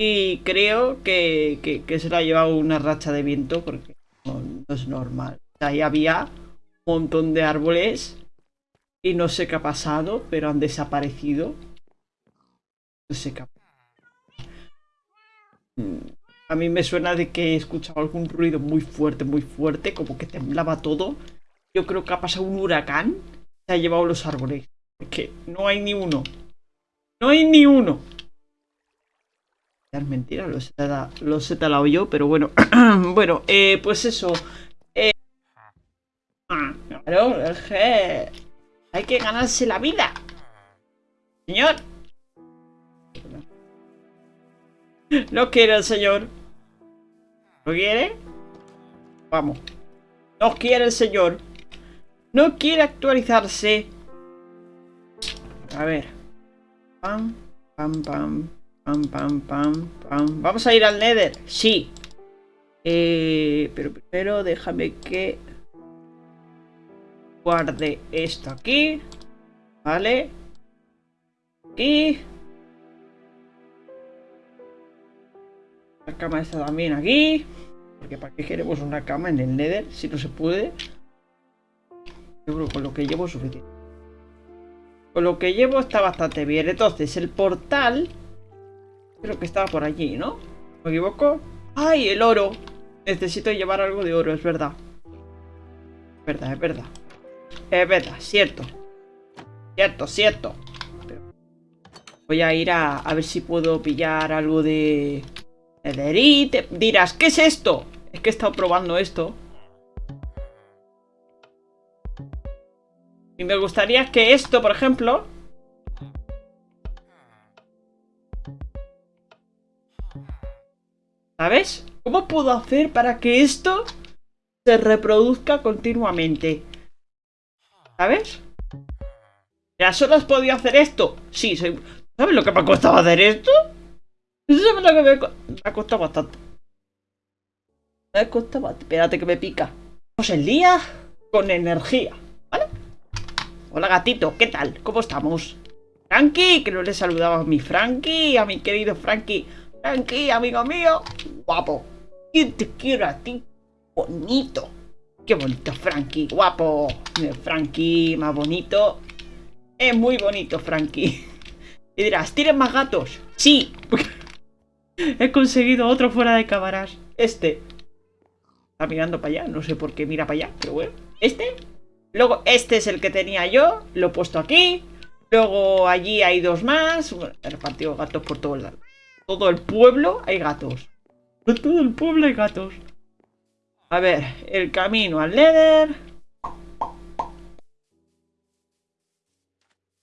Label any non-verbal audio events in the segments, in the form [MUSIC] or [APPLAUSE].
Y creo que, se le ha llevado una racha de viento porque no, es normal. Ahí había un montón de árboles y no sé qué ha pasado, pero han desaparecido. No sé qué ha pasado. Mm, a mí me suena de que he escuchado algún ruido muy fuerte, muy fuerte, como que temblaba todo. Yo creo que ha pasado un huracán, se ha llevado los árboles. Que no hay ni uno. No hay ni uno. Mentira, lo he, talado yo, pero bueno. [CLEARS THROAT] bueno, eh, pues eso. Eh, hay que ganarse la vida. Señor. No quiere el señor. ¿No quiere? Vamos. No quiere el señor. No quiere actualizarse. A ver. Pam, pam, pam. Pam, pam, pam, pam. ¿Vamos a ir al Nether? Sí. Eh, pero primero déjame que guarde esto aquí. Vale. Y... La cama está también aquí. Porque ¿para qué queremos una cama en el Nether si no se puede? Yo creo que con lo que llevo suficiente. Con lo que llevo está bastante bien. Entonces, el portal Creo que estaba por allí, ¿no? ¿Me equivoco? ¡Ay, el oro! Necesito llevar algo de oro, es verdad. Es verdad, es verdad. Es verdad, cierto. Cierto, cierto. Voy a ir a, a ver si puedo pillar algo de... Netherite. Dirás, ¿qué es esto? Es que he estado probando esto. Y me gustaría que esto, por ejemplo... ¿Sabes? ¿Cómo puedo hacer para que esto se reproduzca continuamente? ¿Sabes? ¿Ya solo has podido hacer esto? Sí, soy... ¿sabes lo que me ha costado hacer esto? ¿Sabes lo que me, ha costado bastante? Me ha costado bastante. Espérate que me pica. Pues el día con energía, ¿vale? Hola gatito, ¿qué tal? ¿Cómo estamos? Frankie, que no le saludaba a mi Frankie, a mi querido Frankie. Frankie, amigo mío. Guapo. ¿Quién te quiere a ti? Bonito. Qué bonito, Frankie. Guapo. Frankie, más bonito. Es muy bonito, Frankie. Y dirás, ¿tienes más gatos? Sí. [LAUGHS] He conseguido otro fuera de cámaras. Este. Está mirando para allá. No sé por qué mira para allá, pero bueno. Este. Luego, este es el que tenía yo. Lo he puesto aquí. Luego, allí hay dos más. he repartido gatos por todo el lado todo el pueblo hay gatos. Todo el pueblo hay gatos. A ver, el camino al Nether.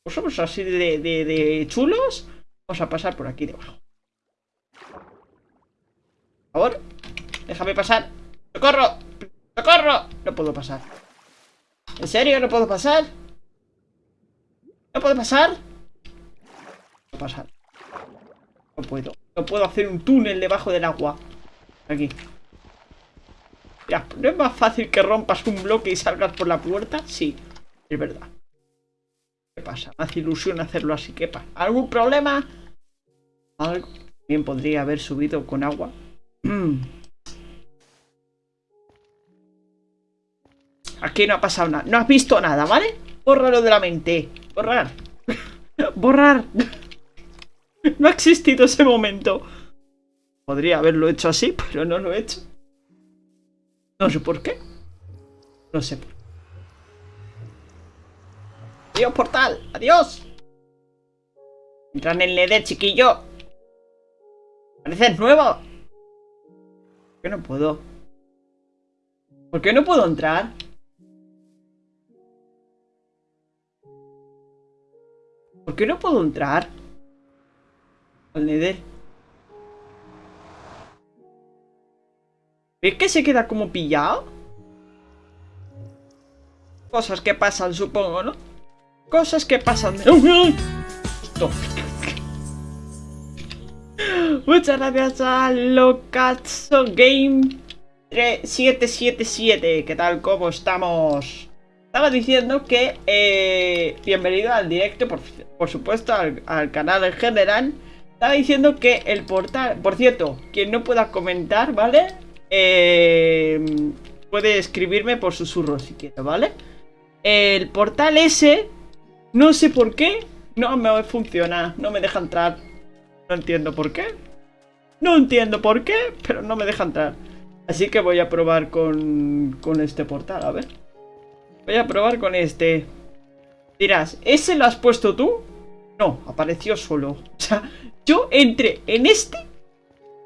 Pues somos así de, de, chulos. Vamos a pasar por aquí debajo. Por favor, déjame pasar. ¡Socorro! ¡Socorro! No puedo pasar. ¿En serio? ¿No puedo pasar? ¿No puedo pasar? No puedo pasar. No puedo. No puedo hacer un túnel debajo del agua. Aquí. Ya, ¿no es más fácil que rompas un bloque y salgas por la puerta? Sí, es verdad. ¿Qué pasa? Me hace ilusión hacerlo así. ¿Qué pasa? ¿Algún problema? Algo. Bien podría haber subido con agua. [CLEARS THROAT] Aquí no ha pasado nada. No has visto nada, ¿vale? Bórralo de la mente. Borrar. [LAUGHS] Borrar. [LAUGHS] No ha existido ese momento. Podría haberlo hecho así, pero no lo he hecho. No sé por qué. No sé por qué. Adiós, portal. Adiós. Entra en el chiquillo. Pareces nuevo. ¿Por qué no puedo? ¿Por qué no puedo entrar? ¿Por qué no puedo entrar? Al Nether. ¿Ves que se queda como pillado? Cosas que pasan, supongo, ¿no? Cosas que pasan. Muchas gracias a Locazo Game 777. ¿Qué tal? ¿Cómo estamos? Estaba diciendo que eh, bienvenido al directo, por, supuesto, al, al canal en general. Estaba diciendo que el portal... Por cierto, quien no pueda comentar, ¿vale? Eh, puede escribirme por susurro si quiere, ¿vale? El portal ese, no sé por qué, no me funciona, no me deja entrar. No entiendo por qué. No entiendo por qué, pero no me deja entrar. Así que voy a probar con, con este portal, a ver. Voy a probar con este. Dirás, ¿ese lo has puesto tú? No, apareció solo. [LAUGHS] O sea, yo entré en este,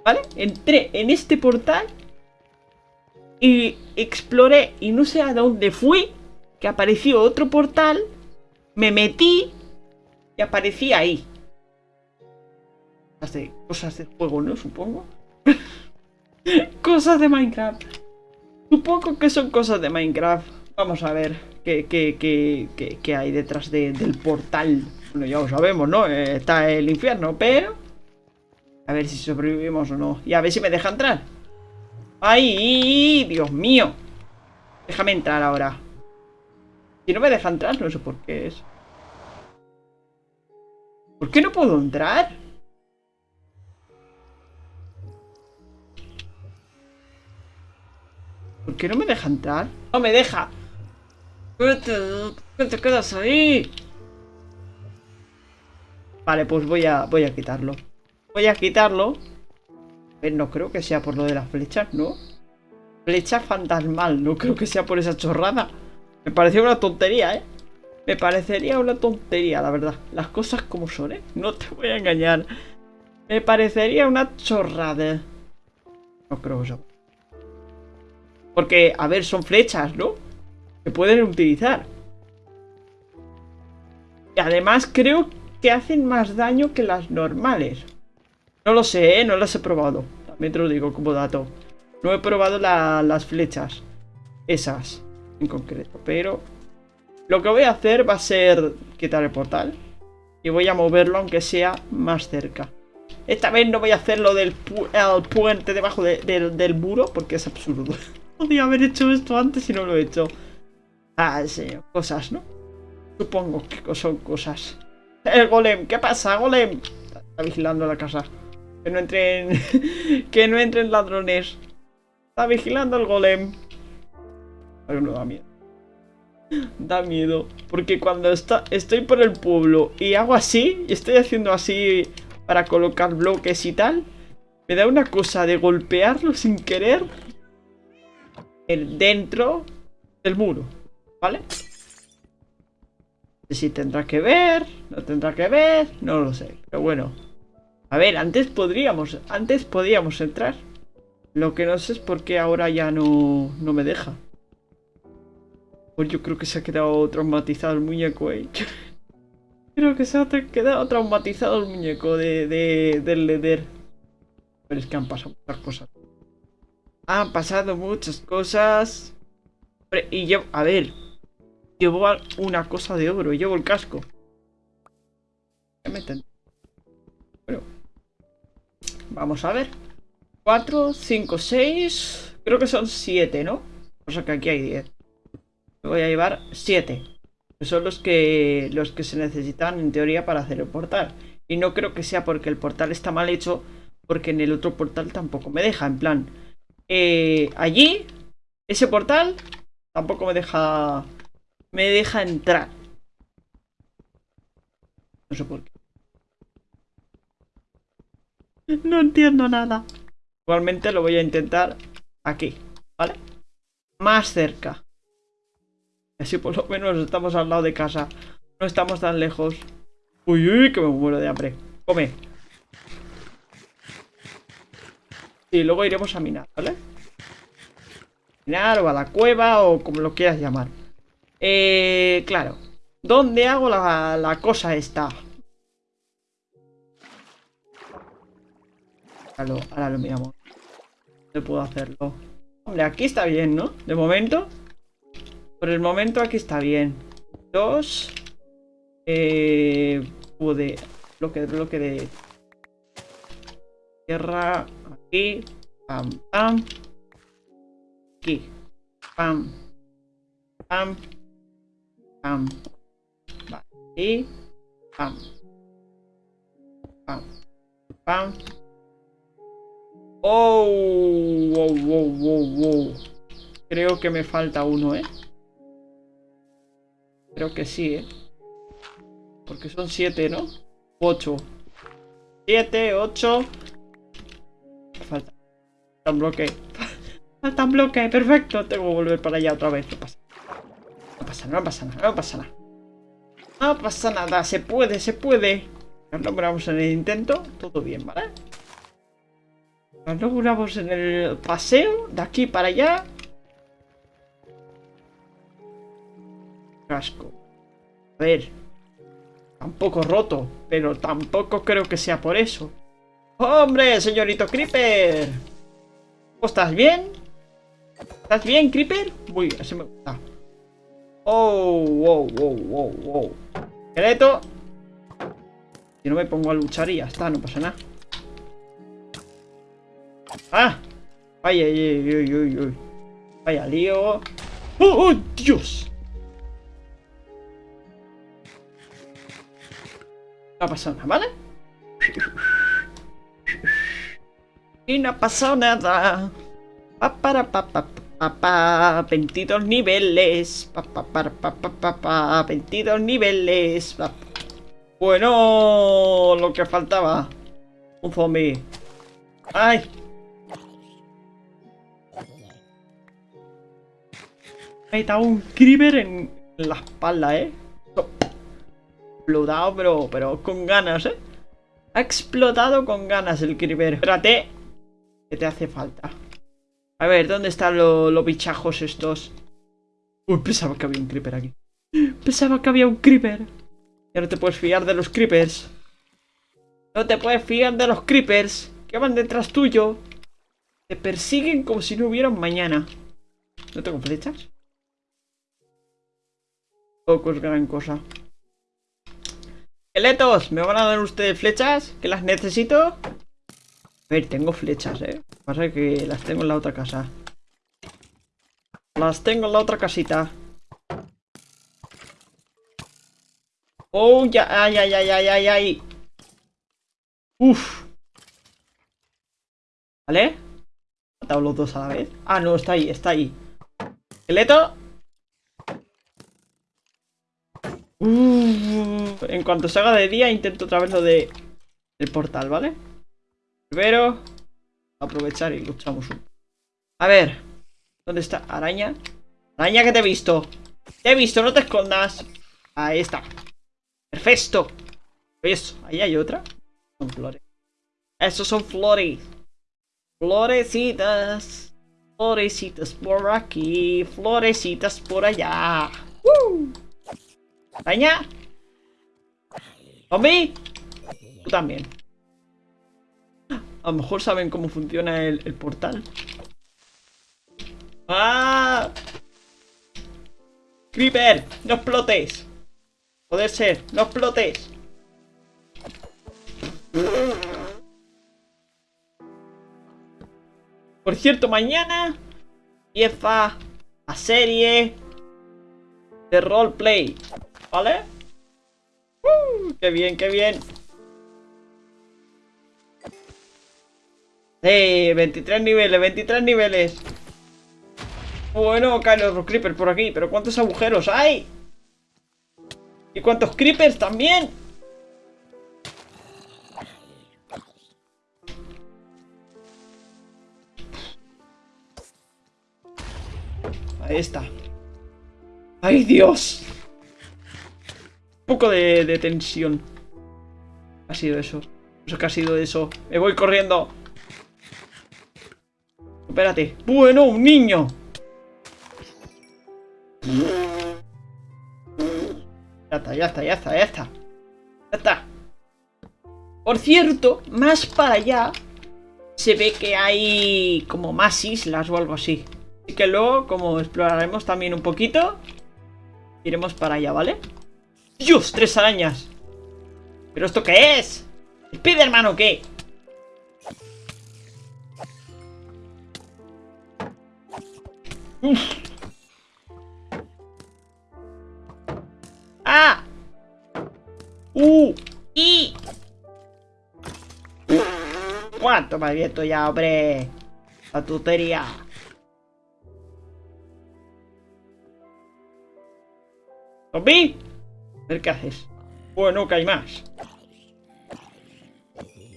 ¿vale? Entré en este portal y exploré y no sé a dónde fui, que apareció otro portal, me metí y aparecí ahí. Cosas de juego, ¿no? Supongo. [LAUGHS] cosas de Minecraft. Supongo que son cosas de Minecraft. Vamos a ver qué, qué, hay detrás del portal. Bueno, ya lo sabemos, ¿no? Eh, está el infierno, pero... A ver si sobrevivimos o no. Y a ver si me deja entrar. ¡Ay! ¡Dios mío! Déjame entrar ahora. Si no me deja entrar, no sé por qué es. ¿Por qué no puedo entrar? ¿Por qué no me deja entrar? ¡No me deja! ¿Qué te quedas ahí? Vale, pues voy a, voy a quitarlo. Voy a quitarlo. A ver, no creo que sea por lo de las flechas, ¿no? Flecha fantasmal, no creo que sea por esa chorrada. Me parecía una tontería, ¿eh? Me parecería una tontería, la verdad. Las cosas como son, ¿eh? No te voy a engañar. Me parecería una chorrada. No creo eso. Porque, a ver, son flechas, ¿no? Se pueden utilizar. Y además creo que hacen más daño que las normales. No lo sé, ¿eh? No las he probado. También te lo digo como dato. No he probado las flechas. Esas, en concreto. Pero lo que voy a hacer va a ser quitar el portal. Y voy a moverlo aunque sea más cerca. Esta vez no voy a hacer lo del puente debajo del muro porque es absurdo. [LAUGHS] Podría haber hecho esto antes y no lo he hecho. Ah, sí, cosas, ¿no? Supongo que son cosas. El golem, ¿qué pasa, golem? Está vigilando la casa. Que no entren... [LAUGHS] que no entren ladrones. Está vigilando el golem. Pero no da miedo. Da miedo. Porque cuando está, estoy por el pueblo y hago así, y estoy haciendo así para colocar bloques y tal, me da una cosa de golpearlo sin querer el dentro del muro. ¿Vale? Si tendrá que ver, no tendrá que ver, no lo sé. Pero bueno. A ver, antes podríamos, antes podíamos entrar. Lo que no sé es por qué ahora ya no, no me deja. Pues yo creo que se ha quedado traumatizado el muñeco, eh. [LAUGHS] creo que se ha quedado traumatizado el muñeco de, de, del Leder. Pero es que han pasado muchas cosas. Han pasado muchas cosas. Y yo, a ver, llevo una cosa de oro, llevo el casco. Bueno, vamos a ver. 4, 5, 6. Creo que son 7, ¿no? O sea que aquí hay 10. voy a llevar 7. Que son los que, los que se necesitan en teoría para hacer el portal. Y no creo que sea porque el portal está mal hecho. Porque en el otro portal tampoco me deja. En plan, eh, allí, ese portal tampoco me deja me deja entrar. No sé por qué. No entiendo nada. Igualmente lo voy a intentar aquí, ¿vale? Más cerca. Así por lo menos estamos al lado de casa. No estamos tan lejos. Uy, uy, que me muero de hambre. Come. Y luego iremos a minar, ¿vale? Minar o a la cueva o como lo quieras llamar. Eh, claro. ¿Dónde hago la, la cosa esta? Ahora lo, ahora lo miramos. ¿Dónde puedo hacerlo? Hombre, aquí está bien, ¿no? De momento. Por el momento aquí está bien. Dos. Eh, pude. Bloque, bloque de. Tierra. Aquí. Pam, pam. Aquí. Pam. Pam. Pam. Vale. Pam. Pam. Pam. Oh, wow, wow, wow, wow. Creo que me falta uno, ¿eh? Creo que sí, ¿eh? Porque son siete, ¿no? Ocho. Siete, ocho. Falta. Falta un bloque. [LAUGHS] Falta un bloque, perfecto. Tengo que volver para allá otra vez. No pasa. Pasa nada, no pasa nada, no pasa nada. No pasa nada, se puede, se puede. Nos logramos en el intento, todo bien, ¿vale? Nos logramos en el paseo, de aquí para allá. Casco. A ver. Tampoco roto, pero tampoco creo que sea por eso. ¡Hombre, señorito Creeper! ¿Estás bien? ¿Estás bien, Creeper? Uy, ese me gusta. Oh, wow, wow, wow, wow. Esqueleto. Si no me pongo a luchar y ya está, no pasa nada. ¡Ah! ¡Ay, ay, ay, ay, ay! ay. Vaya lío. ¡Oh, oh, Dios! No ha pasado nada, ¿vale? Y no ha pasado nada. Pa, para, pa, pa, pa, 22 niveles. Pa, pa, para, pa, pa, pa, pa, 22 niveles. Pa, bueno, lo que faltaba. Un zombie. ¡Ay! Me ha un creeper en la espalda, ¿eh? Explotado, pero, pero con ganas, ¿eh? Ha explotado con ganas el creeper. Espérate. ¿Qué te hace falta? A ver, ¿dónde están los bichajos estos? Uy, pensaba que había un creeper aquí. Pensaba que había un creeper. Ya no te puedes fiar de los creepers. No te puedes fiar de los creepers. Que van detrás tuyo. Te persiguen como si no hubiera mañana. ¿No tengo flechas? Poco es gran cosa. Esqueletos, ¿me van a dar ustedes flechas? ¿Que las necesito? A ver, tengo flechas, ¿eh? Pasa que las tengo en la otra casa. Las tengo en la otra casita. Oh, ya, ay, ay, ay, ay, ay, ay. Uf. ¿Vale? ¿He matado los dos a la vez? Ah, no, está ahí, está ahí. Esqueleto. Uf. En cuanto se de día, intento otra vez lo de... El portal, ¿vale? Primero, aprovechar y luchamos un... A ver, ¿dónde está? Araña. Araña que te he visto. Te he visto, no te escondas. Ahí está. Perfecto. Eso, ahí hay otra. Son flores. Esos son flores. Florecitas. Florecitas por aquí. Florecitas por allá. ¡Woo! Araña. Zombie. Tú también. A lo mejor saben cómo funciona el, portal. ¡Ah! Creeper, no explotes. Poder ser, no explotes. Por cierto, mañana empieza la serie de roleplay. ¿Vale? Uh, ¡Qué bien, qué bien! ¡Eh! 23 niveles, 23 niveles. Bueno, caen los creepers por aquí. Pero ¿cuántos agujeros hay? ¿Y cuántos creepers también? Ahí está. ¡Ay, Dios! Un poco de, tensión. Ha sido eso. Eso que ha sido eso. Me voy corriendo. Espérate. Bueno, un niño. Ya está, ya está, ya está, ya está. Ya está. Por cierto, más para allá se ve que hay como más islas o algo así. Así que luego, como exploraremos también un poquito, iremos para allá, ¿vale? ¡Dios! ¡Tres arañas! ¿Pero esto qué es? ¿Spiderman o qué? ¡Ah! ¡Uh! ¡Y! toma viento ya, hombre. La tutería. ¿Zombie? A ver qué haces. Bueno, que hay más.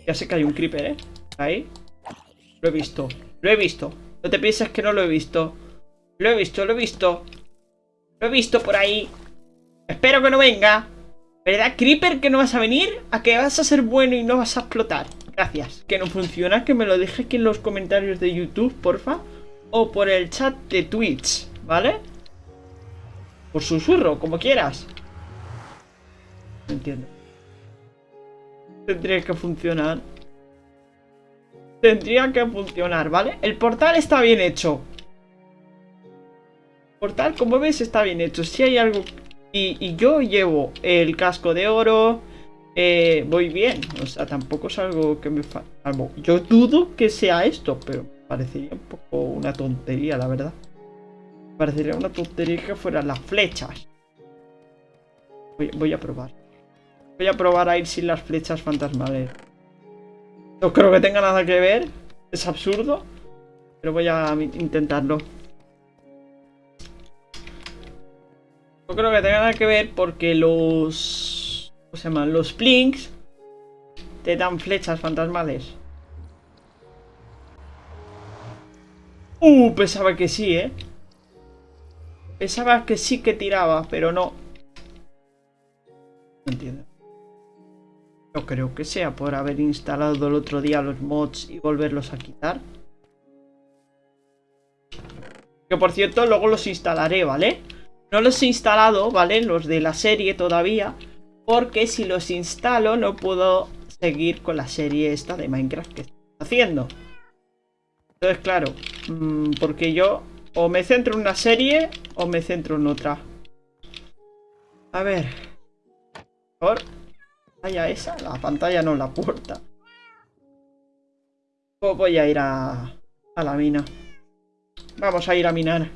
Ya sé que hay un creeper, ¿eh? Ahí. Lo he visto. Lo he visto. No te pienses que no lo he visto. Lo he visto, lo he visto. Lo he visto por ahí. Espero que no venga. ¿Verdad, Creeper, que no vas a venir? ¿A que vas a ser bueno y no vas a explotar? Gracias. Que no funciona, que me lo dejes aquí en los comentarios de YouTube, porfa. O por el chat de Twitch, ¿vale? Por susurro, como quieras. No entiendo. Tendría que funcionar. Tendría que funcionar, ¿vale? El portal está bien hecho. Portal, como ves, está bien hecho. Si hay algo... Y, yo llevo el casco de oro... Eh, voy bien, o sea, tampoco es algo que me falta. Yo dudo que sea esto, pero parecería un poco una tontería, la verdad. Parecería una tontería que fueran las flechas. Voy, a probar. Voy a probar a ir sin las flechas fantasmales. No creo que tenga nada que ver. Es absurdo. Pero voy a intentarlo. No creo que tenga nada que ver porque los... ¿Cómo se llaman? Los plinks te dan flechas fantasmales. Uh, pensaba que sí, ¿eh? Pensaba que sí que tiraba, pero no. No entiendo. No creo que sea por haber instalado el otro día los mods y volverlos a quitar. Que por cierto, luego los instalaré, ¿vale? No los he instalado, ¿vale? Los de la serie todavía. Porque si los instalo no puedo seguir con la serie esta de Minecraft que estoy haciendo. Entonces, claro, mm, porque yo o me centro en una serie o me centro en otra. A ver. Por pantalla esa, la pantalla no, la puerta. O voy a ir a, a la mina. Vamos a ir a minar.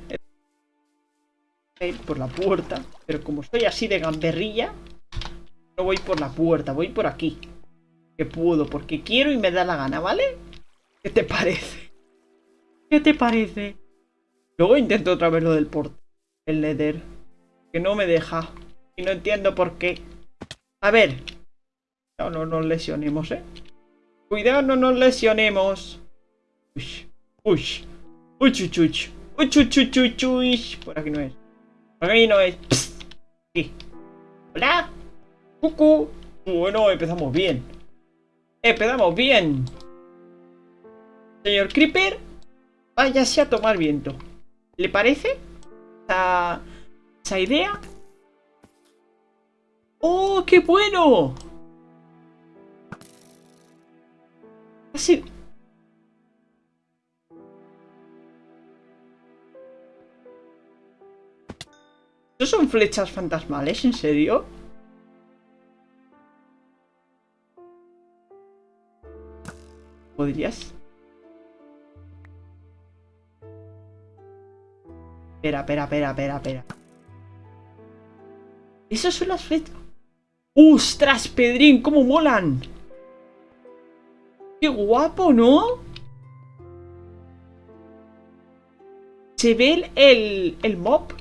Ir por la puerta. Pero como estoy así de gamberrilla, no voy por la puerta, voy por aquí. Que puedo, porque quiero y me da la gana, ¿vale? ¿Qué te parece? ¿Qué te parece? Luego intento otra vez lo del port. El Nether. Que no me deja. Y no entiendo por qué. A ver. No, no nos lesionemos, ¿eh? Cuidado, no nos lesionemos. Uy. Uy. Uy, uy, uy. Uy, uy, uy, uy, es. Por aquí no es. Hola. Cucu. Bueno, empezamos bien. Empezamos bien. Señor Creeper. Váyase a tomar viento. ¿Le parece? Esa, esa idea. ¡Oh, qué bueno! Así... ¿No son flechas fantasmales? ¿En serio? ¿Podrías? Espera, espera, espera, espera, espera. Esas son las flechas. ¡Ostras, Pedrín! ¡Cómo molan! ¡Qué guapo, ¿no? Se ve el, el, mob.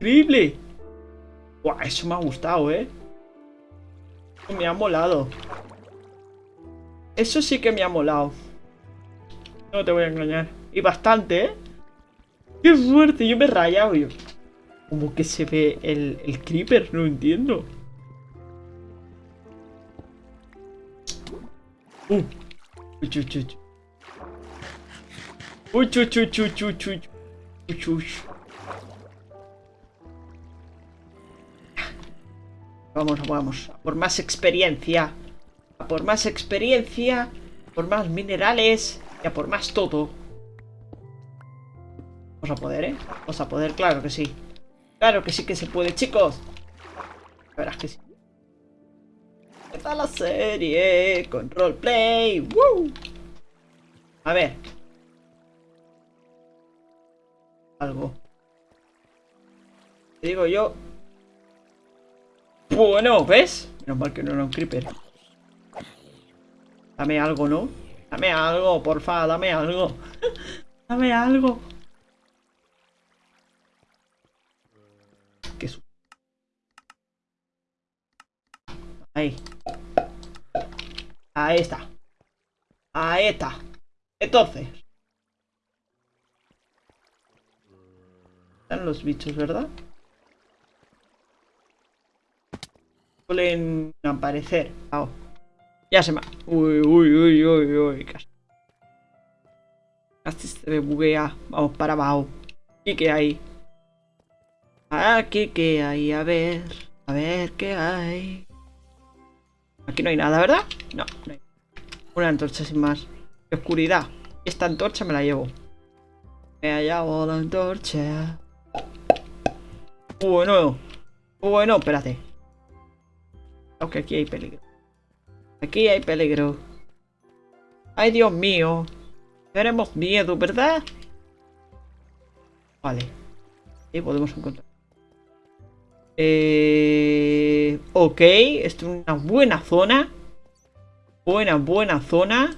Increíble. Buah, eso me ha gustado, ¿eh? me ha molado. Eso sí que me ha molado. No te voy a engañar. Y bastante, ¿eh? ¡Qué fuerte! Yo me he rayado, yo. ¿Cómo que se ve el, el creeper? No entiendo. Uh. Uy, uy. Uy, uy, uy, uy, uy, uy. Uy, Vamos, vamos. Por más experiencia. Por más experiencia. Por más minerales. Y a por más todo. Vamos a poder, ¿eh? Vamos a poder, claro que sí. Claro que sí que se puede, chicos. Verás que sí. ¿Qué tal la serie? Con roleplay. ¡Woo! A ver. Algo. Te digo yo. Bueno, ¿ves? Menos mal que no era un creeper. Dame algo, ¿no? Dame algo, porfa, dame algo. [LAUGHS] dame algo. Qué su- Ahí. Ahí está. Ahí está. Entonces. Están los bichos, ¿verdad? Suelen aparecer. Ah, ya se me... Uy, uy, uy, uy, uy. Casi, casi se me buguea. Vamos para abajo. ¿Y qué hay? Aquí qué hay, a ver. A ver qué hay. Aquí no hay nada, ¿verdad? No, no hay. Una antorcha sin más. Qué oscuridad. Esta antorcha me la llevo. Me llevo la antorcha. Bueno. Bueno, espérate. Aunque aquí hay peligro. Aquí hay peligro. Ay, Dios mío. Tenemos miedo, ¿verdad? Vale. Y podemos encontrar. Eh, ok, esto es una buena zona. Buena, buena zona.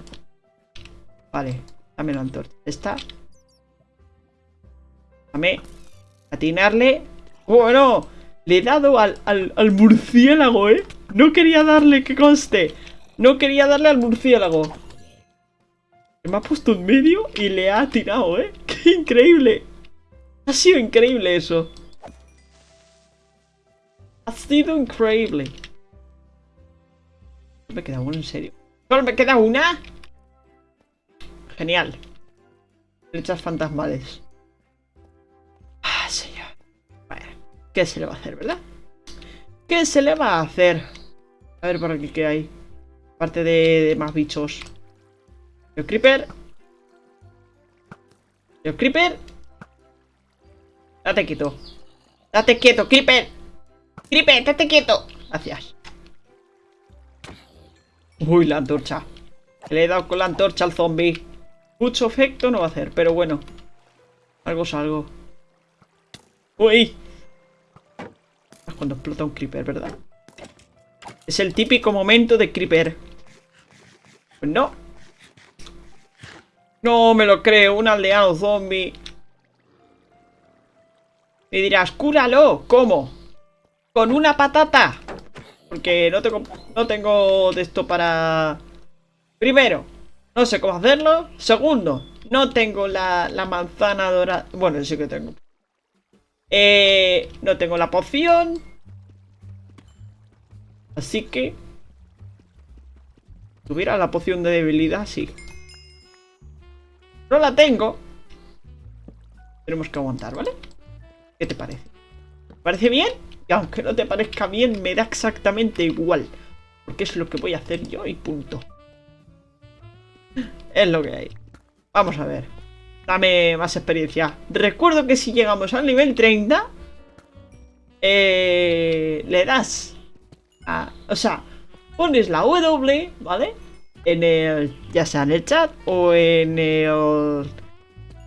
Vale, dame la antorcha. Esta. Dame. Atinarle. Bueno, le he dado al, al murciélago, ¿eh? No quería darle, que conste. No quería darle al murciélago. Me ha puesto en medio y le ha atinado, ¿eh? [LAUGHS] ¡Qué increíble! Ha sido increíble eso. Ha sido increíble. Me queda una, en serio. Solo me queda una. Genial. Flechas fantasmales. Ah, señor. Bueno, ¿qué se le va a hacer, verdad? ¿Qué se le va a hacer? A ver por aquí qué hay. Aparte de, más bichos. Yo Creeper. Yo Creeper. Date quieto. Date quieto, Creeper. Creeper, date quieto. Gracias. Uy, la antorcha. Le he dado con la antorcha al zombie. Mucho efecto no va a hacer, pero bueno. Algo es algo. Uy. Es cuando explota un creeper, ¿verdad? Es el típico momento de creeper. Pues no. No me lo creo, un aldeano zombie. Y dirás, cúralo. ¿Cómo? Con una patata. Porque no tengo, no tengo de esto para... Primero, no sé cómo hacerlo. Segundo, no tengo la, la manzana dorada. Bueno, sí que tengo. Eh, no tengo la poción. Así que... Tuviera la poción de debilidad, sí. No la tengo. Tenemos que aguantar, ¿vale? ¿Qué te parece? ¿Te parece bien? Y aunque no te parezca bien, me da exactamente igual. Porque es lo que voy a hacer yo y punto. Es lo que hay. Vamos a ver. Dame más experiencia. Recuerdo que si llegamos al nivel 30... Eh, le das... O sea, pones la W, ¿vale? En el... Ya sea en el chat o en el...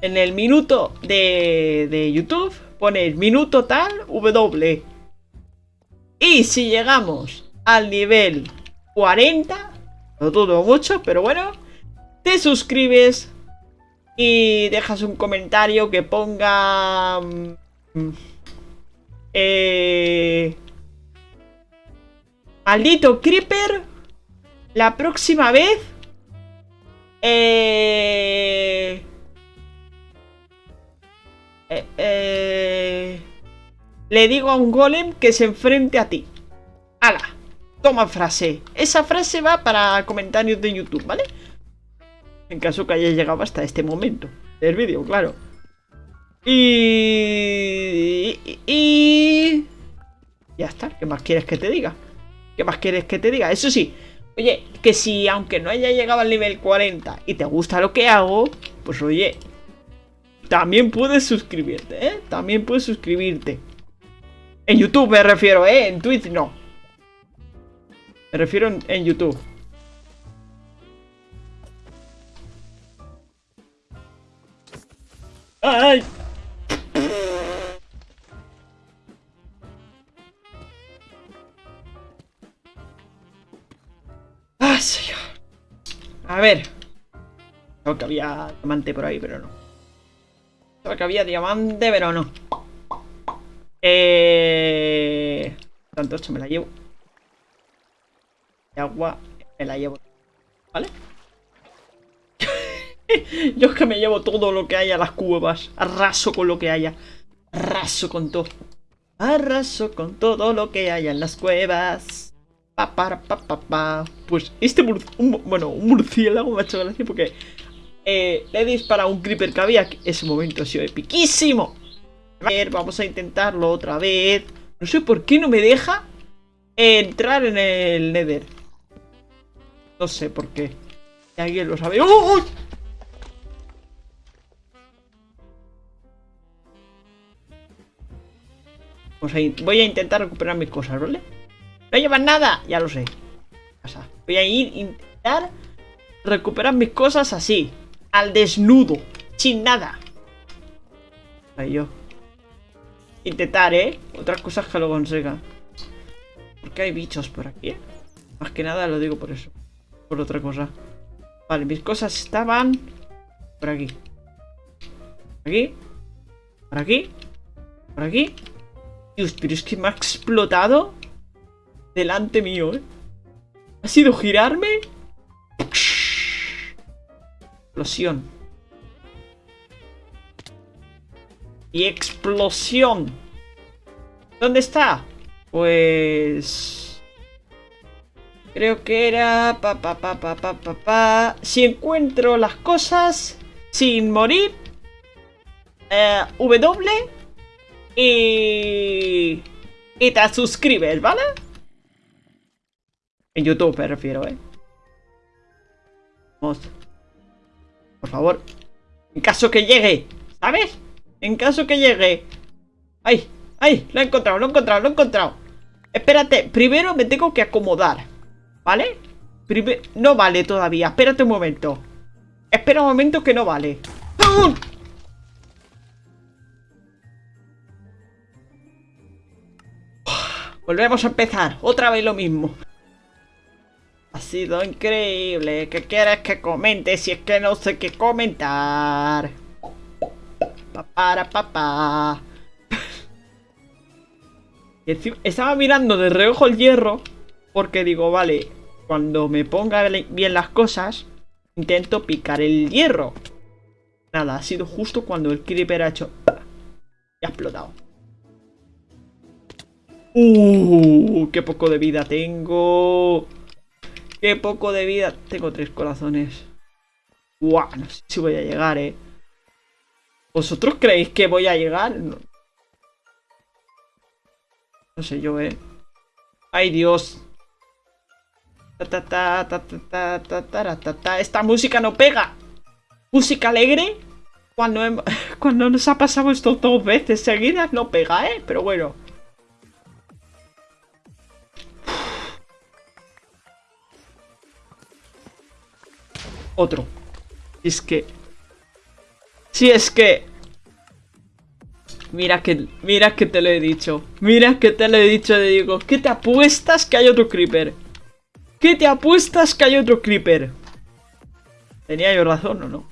En el minuto de, de YouTube pones minuto tal W. Y si llegamos al nivel 40, lo dudo mucho, pero bueno, te suscribes y dejas un comentario que ponga... mm, eh, maldito Creeper, la próxima vez... Eh, eh, eh, le digo a un golem que se enfrente a ti. ¡Hala! Toma frase. Esa frase va para comentarios de YouTube, ¿vale? En caso que hayas llegado hasta este momento del vídeo, claro. Y... y-. Ya está. ¿Qué más quieres que te diga? ¿Qué más quieres que te diga? Eso sí, oye, que si aunque no haya llegado al nivel 40 y te gusta lo que hago, pues oye, también puedes suscribirte, ¿eh? También puedes suscribirte. En YouTube me refiero, ¿eh? En Twitch no. Me refiero en, en YouTube. ¡Ay! A ver. Creo que había diamante por ahí, pero no. Creo que había diamante, pero no. Eh... Tanto esto me la llevo. Y agua me la llevo. ¿Vale? [LAUGHS] Yo es que me llevo todo lo que haya a las cuevas. Arraso con lo que haya. Arraso con todo. Arraso con todo lo que haya en las cuevas. Pa, pa, pa. Pues este un, bueno, un murciélago me ha hecho gracia porque eh, le he disparado un creeper que había. Ese momento ha sido epiquísimo. A ver, vamos a intentarlo otra vez. No sé por qué no me deja entrar en el nether. No sé por qué. alguien lo sabe. ¡Oh! voy a intentar recuperar mis cosas, ¿vale? No nada, ya lo sé. Voy a ir a intentar recuperar mis cosas así, al desnudo, sin nada. Ahí yo. Intentar, ¿eh? Otras cosas que lo consiga. Porque hay bichos por aquí, ¿eh? Más que nada lo digo por eso. Por otra cosa. Vale, mis cosas estaban por aquí. Por aquí. Por aquí. Por aquí. Dios, pero es que me ha explotado delante mío, ¿eh? Ha sido girarme. Explosión. Y explosión. ¿Dónde está? Pues... Creo que era... Pa, pa, pa, pa, pa, pa, pa. Si encuentro las cosas sin morir... Eh, w y... Y te suscribes, ¿vale? En YouTube me refiero, ¿eh? Vamos. Por favor. En caso que llegue, ¿sabes? En caso que llegue. ¡Ay! ¡Ay! Lo he encontrado, lo he encontrado, lo he encontrado. Espérate, primero me tengo que acomodar. ¿Vale? no vale todavía, espérate un momento. Espera un momento que no vale. Volvemos a empezar, otra vez lo mismo. Ha sido increíble. ¿Qué quieres que comente si es que no sé qué comentar? Para papá. [LAUGHS] Estaba mirando de reojo el hierro porque digo, vale, cuando me ponga bien las cosas, intento picar el hierro. Nada, ha sido justo cuando el creeper ha hecho... Y ha explotado. Uh, qué poco de vida tengo. Qué poco de vida. Tengo tres corazones. Guau, no sé si voy a llegar, eh. ¿Vosotros creéis que voy a llegar? No, sé yo, eh. Ay, Dios. Esta música no pega. Música alegre. Cuando, [LAUGHS] cuando nos ha pasado esto dos veces seguidas no pega, eh. Pero bueno. Otro. Es que... Si es que... Mira que, mira que te lo he dicho. Mira que te lo he dicho, te digo. ¿Qué te apuestas que hay otro creeper? ¿Qué te apuestas que hay otro creeper? ¿Tenía yo razón o no?